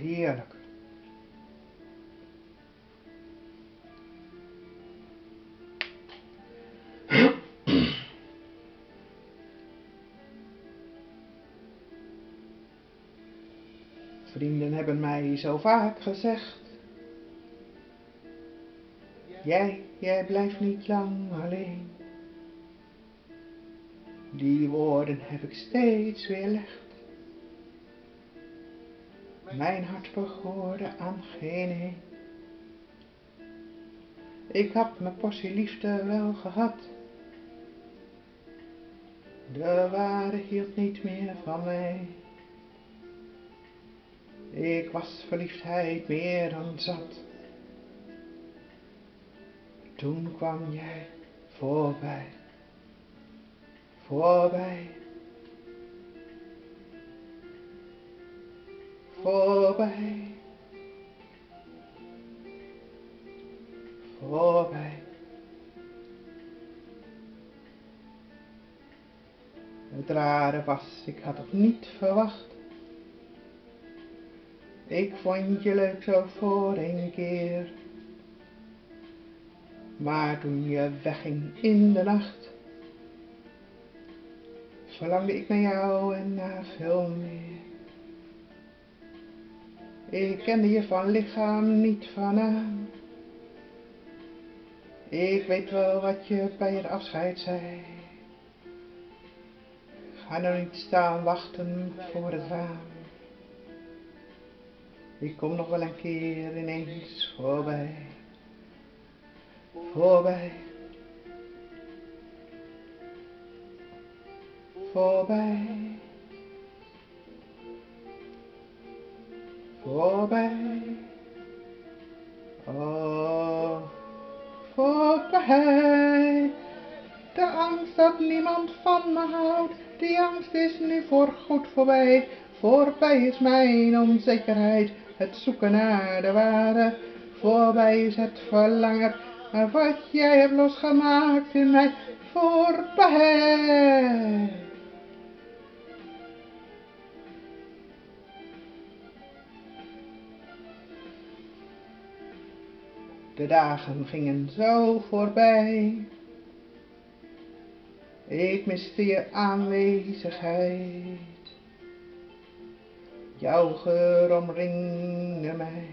heerlijk. Vrienden hebben mij zo vaak gezegd. Jij, jij blijft niet lang alleen. Die woorden heb ik steeds weerlegd. Mijn hart behoorde aan geen een. Ik had mijn portie liefde wel gehad. De waarde hield niet meer van mij. Ik was verliefdheid meer dan zat. Toen kwam jij voorbij, voorbij, voorbij, voorbij. Het rare was, ik had het niet verwacht. Ik vond je leuk zo voor een keer. Maar toen je wegging in de nacht, verlangde ik naar jou en naar veel meer. Ik kende je van lichaam, niet van naam. Ik weet wel wat je bij het afscheid zei. Ga nou niet staan wachten voor het raam. Ik kom nog wel een keer ineens voorbij voorbij, voorbij, voorbij, oh, voorbij. De angst dat niemand van me houdt, die angst is nu voorgoed voorbij. Voorbij is mijn onzekerheid, het zoeken naar de waarde. Voorbij is het verlangen wat jij hebt losgemaakt in mij voorbij. De dagen gingen zo voorbij. Ik miste je aanwezigheid. Jouw geur omringde mij.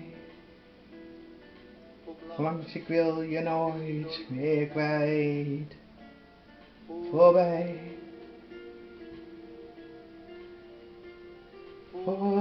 Langs ik wil je nooit meer kwijt. Voorbij. Voorbij.